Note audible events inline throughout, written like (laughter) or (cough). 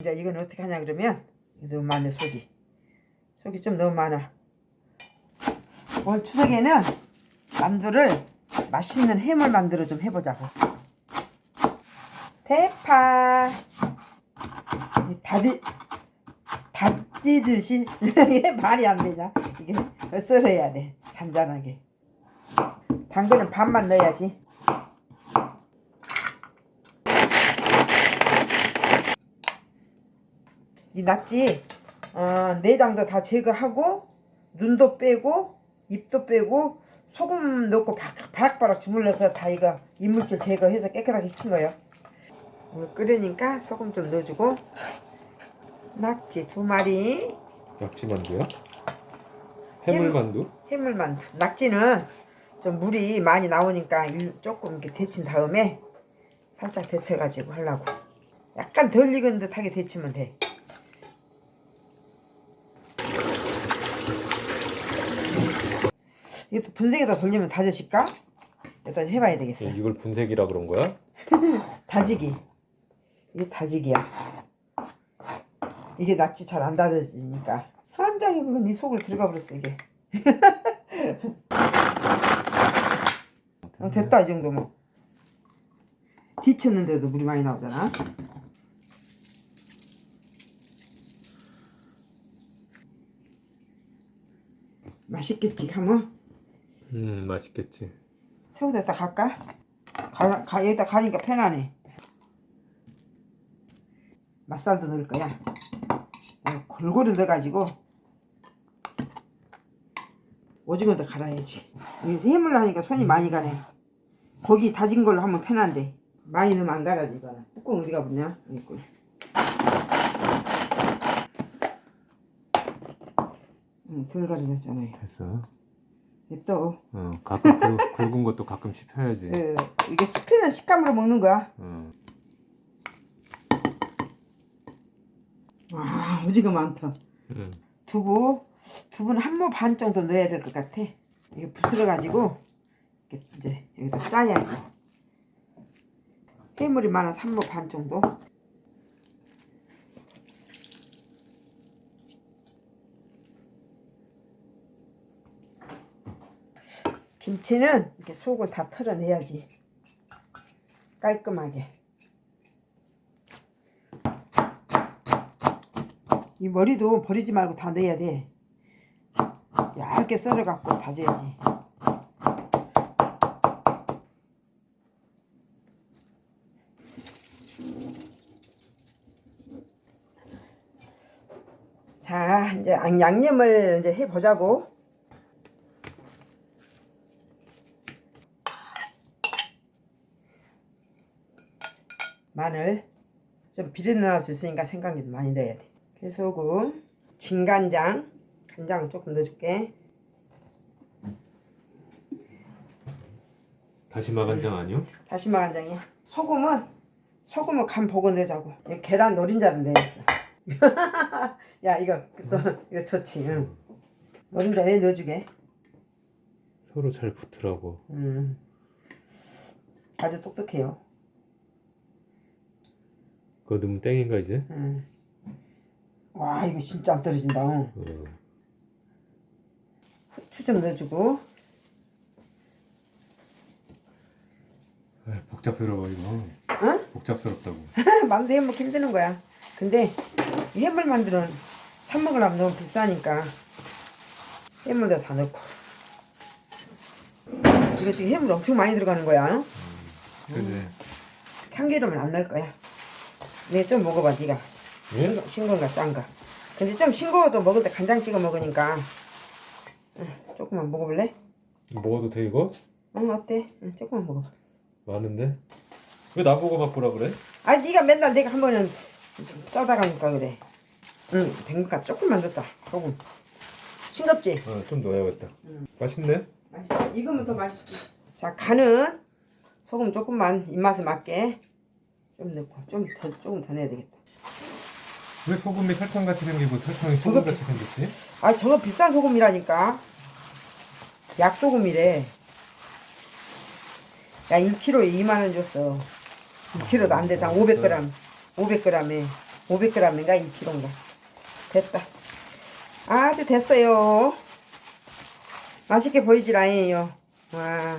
이제 이건 어떻게 하냐 그러면 너무 많네 속이. 속이 좀 너무 많아. 오늘 추석에는 만두를 맛있는 햄을 만들어 좀 해보자고. 대파. 다디 다지듯이 (laughs) 말이 안 되냐? 이게 썰어야 돼 잔잔하게. 당근은 반만 넣어야지 이 낙지? 어, 내장도 다 제거하고 눈도 빼고 입도 빼고 소금 넣고 바- 바락바락 주물러서 다 이거 이물질 제거해서 깨끗하게 친 거예요. 물 끓으니까 소금 좀 넣어주고. 낙지? 두 마리. 낙지만두야? 해물만두? 해물만두. 낙지는 좀 물이 많이 나오니까 일- 조금 이렇게 데친 다음에 살짝 데쳐가지고 하려고. 약간 덜 익은 듯하게 데치면 돼 이것도 분쇄기에다 돌리면 다져질까? 일단 해봐야 되겠어 예, 이걸 분색이라 그런 거야? (laughs) 다지기. 이게 다지기야. 이게 낙지 잘 안 다져지니까. 한 장이면 네 속을 들어가 버렸어 이게. (laughs) 어, 됐다 이 정도면. 뒤쳤는데도 물이 많이 나오잖아. 맛있겠지 하면 음 맛있겠지. 새우에다 갈까? 가, 가, 여기다 가니까 편하네. 맛살도 넣을 거야. 골고루 넣어가지고 오징어도 갈아야지. 여기서 해물로 하니까 손이 많이 가네. 고기 다진 걸로 하면 편한데. 많이 넣으면 안 갈아지 이거는. 뚜껑 어디가 붙냐? 여기 있구나. 응, 덜 갈아졌잖아요. 됐어 냅둬 어 가끔 굵, 굵은 것도 가끔 씹혀야지. 예, 이게 씹히는 식감으로 먹는 거야? 어. 와 오지가 많다. 음. 두부 두부는 한 모 반 정도 넣어야 될 것 같아. 이게 부스러 가지고 이제 여기다 짜야지. 해물이 많아서 한 모 반 정도 김치는 이렇게 속을 다 털어내야지. 깔끔하게. 이 머리도 버리지 말고 다 넣어야 돼. 얇게 썰어 갖고 다져야지. 자 이제 양- 양념을 이제 해 보자고 마늘 좀 비린 나올 수 있으니까 생강이 좀 많이 넣어야 돼. 깨소금 진간장 간장 조금 넣어줄게. 다시마 간장 아니요? 다시마 간장이야. 소금은 소금은 간 보고. 이거 계란 노린자를 넣어야겠어. (laughs) 야 이거 또 이거 좋지 응. 노린자에 넣어주게. 서로 잘 붙으라고. 음. 아주 똑똑해요 그거 넣으면 땡인가 이제? 음. 와 이거 진짜 안 떨어진다 응. 어. 후추 좀 넣어주고 아, 복잡스러워 이거 응? 복잡스럽다고 만두 해 먹기 힘드는 거야. 근데 이 해물 만두는 사 먹으려면 너무 비싸니까 해물도 다 넣고 이거 지금 해물 엄청 많이 들어가는 거야. 그래 참기름은 안 넣을 거야. 네, 좀 먹어봐, 네가 예? 싱거- 싱거운가 짠가. 근데 좀 싱거워도 먹을 때 간장 찍어 먹으니까 응, 조금만 먹어볼래? 먹어도 돼 이거? 응, 어때? 응, 조금만 먹어. 많은데? 왜 나보고 맛보라 그래? 아, 네가 맨날 내가 한 번은 짜다 가니까 그래. 응, 된것 조금만 넣었다. 조금. 싱겁지? 어, 좀 넣어야겠다 맛있네? 맛있어. 익으면 더 맛있지. 자, 간은 소금 조금만 입맛에 맞게 좀 넣고 좀 더 조금 더 넣어야 되겠다. 왜 소금이 설탕같이 생기고 설탕이 소금같이 생겼지? 아, 저거 비싼 소금이라니까. 약소금이래. 야, 1kg에 2만 원 줬어. 1kg도 안 되잖아. 500g. 500g에 500g인가 2kg인가 됐다 아주 됐어요 맛있게 보이질 않아요 와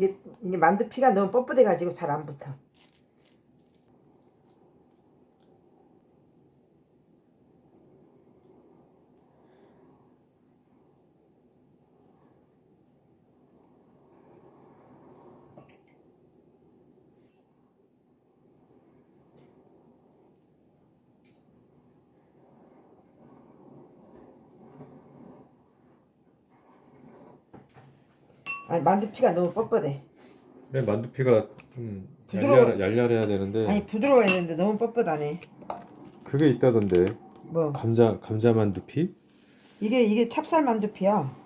이게, 이게 만두피가 너무 뻣뻣해 가지고 잘 안 붙어 아니 만두피가 너무 뻣뻣해. 그래 만두피가 좀 부드러워. 얄얄, 얄얄해야 되는데 아니 부드러워했는데 너무 뻣뻣하네. 그게 있다던데. 뭐? 감자 감자 만두피? 이게 이게 찹쌀 만두피야.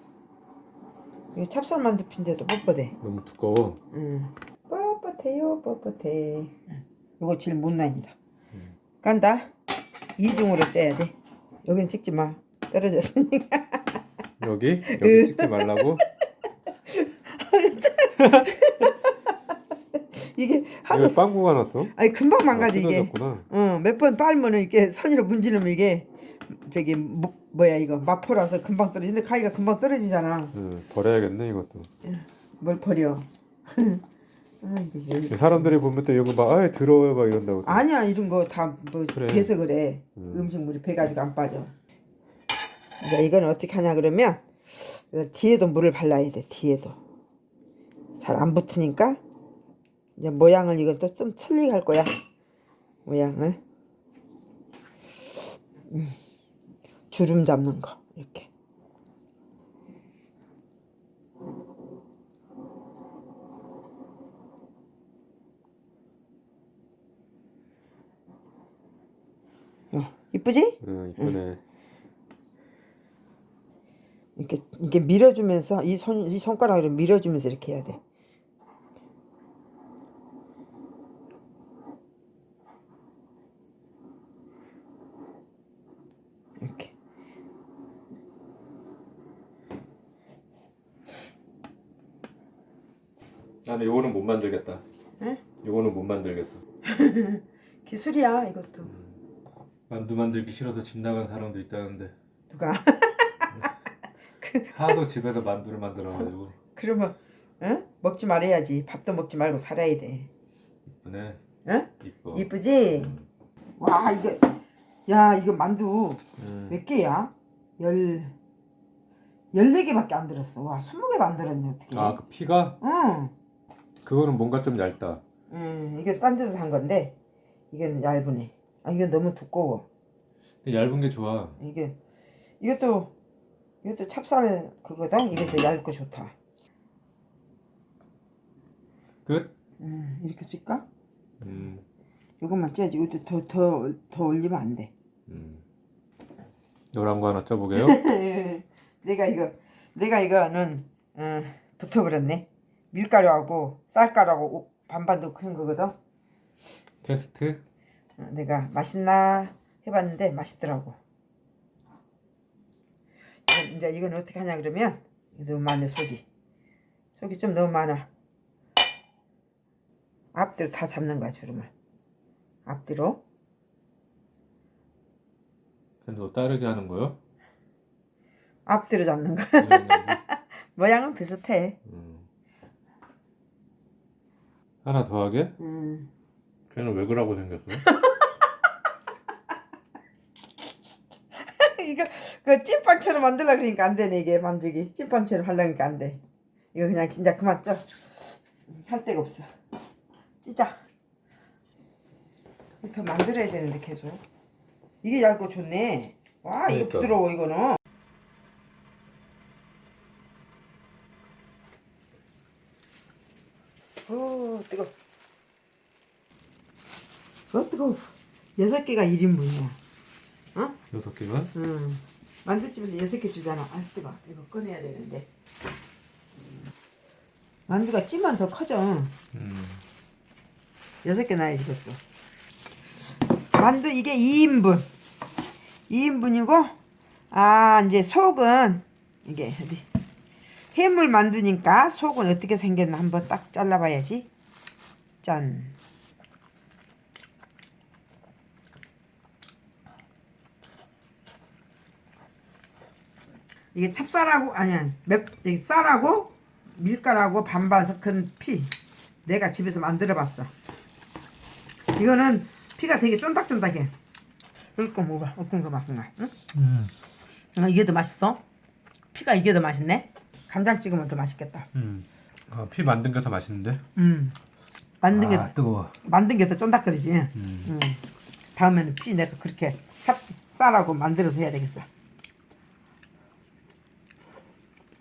이게 찹쌀 만두피인데도 뻣뻣해. 너무 두꺼워. 응. 뻣뻣해요 뻣뻣해. 이거 제일 못난이다. 음. 간다. 이중으로 쪄야 돼. 여긴 찍지 마. 떨어졌으니까. 여기? 여기 찍지 말라고. (laughs) (laughs) 이게 하도 이거 빵꾸가 났어. 아니 금방 망가져 이게 뜯어졌구나. 어, 몇 번 빨면은 이렇게 선이로 문지르면 이게 저기 뭐, 뭐야 이거 마포라서 금방 떨어지는데 가위가 금방 떨어지잖아. 응, 버려야겠네 이것도. 뭘 버려? (laughs) 아 이게 사람들이 보면 또 이거 막 아예 더러워요 막 이런다고. 또. 아니야 이런 거 다뭐 그래. 배서 그래. 음. 음. 식물이 배가지고 안 빠져. 이제 이건 어떻게 하냐 그러면 뒤에도 물을 발라야 돼 뒤에도 잘 안 붙으니까 이제 모양을 이건 또 좀 틀리게 할 거야 모양을 음. 주름 잡는 거 이렇게 어, 이쁘지? 응, 이쁘네. 이렇게 이렇게 밀어주면서 이 손 이 손가락으로 밀어주면서 이렇게 해야 돼. 이렇게. 나는 요거는 못 만들겠다. 응? 요거는 못 만들겠어. (laughs) 기술이야 이것도. 만두 만들기 싫어서 집 나간 사람도 있다는데 누가? (laughs) 하도 집에서 만두를 만들어가지고 (laughs) 그러면 응? 먹지 말아야지. 밥도 먹지 말고 살아야 돼. 이쁘네. 응? 이뻐. 이쁘지? 와 이거 야 이거 만두 음. 몇 개야? 열 열네 개밖에 안 들었어. 와 스무 개도 안 들었네 어떻게? 아 그 피가 응. 그거는 뭔가 좀 얇다. 음, 이게 딴 데서 산 건데 이건 얇으네. 아, 이건 너무 두꺼워. 얇은 게 좋아. 이게 이것도 이것도 찹쌀 그거다. 이것도 얇고 좋다. 끝. 음, 이렇게 찔까? 음. 이것만 째야지. 이것도 더 더 더 올리면 안 돼. 음. 노란 거 하나 쪄보게요. (laughs) 내가 이거 내가 이거는 어, 붙어 그랬네. 밀가루하고 쌀가루하고 반반 한 거거든. 테스트. 어, 내가 맛있나 해봤는데 맛있더라고. 이제 이건 어떻게 하냐 그러면 너무 많네 속이. 속이 좀 너무 많아. 앞뒤로 다 잡는 거야 주름을. 앞뒤로. 근데 너 따르게 하는 거요? 앞뒤로 잡는 거야. 이런 거지? 모양은 비슷해. 음. 하나 더 하게? 음. 걔는 왜 그러고 생겼어? (laughs) 이거 그 찐빵처럼 만들려 그러니까 안 되네 이게 만두기. 찐빵처럼 하려니까 안 돼. 이거 그냥 진짜 그만 쪄. 할 데가 없어. 찌자. 더 만들어야 되는데 계속. 이게 얇고 좋네. 와 이거 그러니까. 부드러워 이거는. 오 뜨거. 어 뜨거. 여섯 개가 1인분이야. 어? 여섯 개가? 음. 만두집에서 여섯 개 주잖아. 아 뜨거. 이거 꺼내야 되는데. 만두가 찌면 더 커져. 음. 여섯 개 나야지 그것도. 만두 이게 2인분. 2인분이고 아 이제 속은 이게 어디 해물 만두니까 속은 어떻게 생겼나 한번 딱 잘라봐야지. 짠. 이게 찹쌀하고 아니야 맵 저기 쌀하고 밀가루하고 반반 섞은 피 내가 집에서 만들어봤어. 이거는 피가 되게 쫀득쫀득해. 이거 먹어봐. 어떤 거 맛있나? 응? 음. 아, 이게 더 맛있어? 피가 이게 더 맛있네? 간장 찍으면 더 맛있겠다. 음. 아, 피 만든 게 더 맛있는데? 음. 만든 게 아, 뜨거워. 만든 게 더 쫀득거리지. 음. 음. 다음에는 피 내가 그렇게 찹 쌀하고 만들어서 해야 되겠어.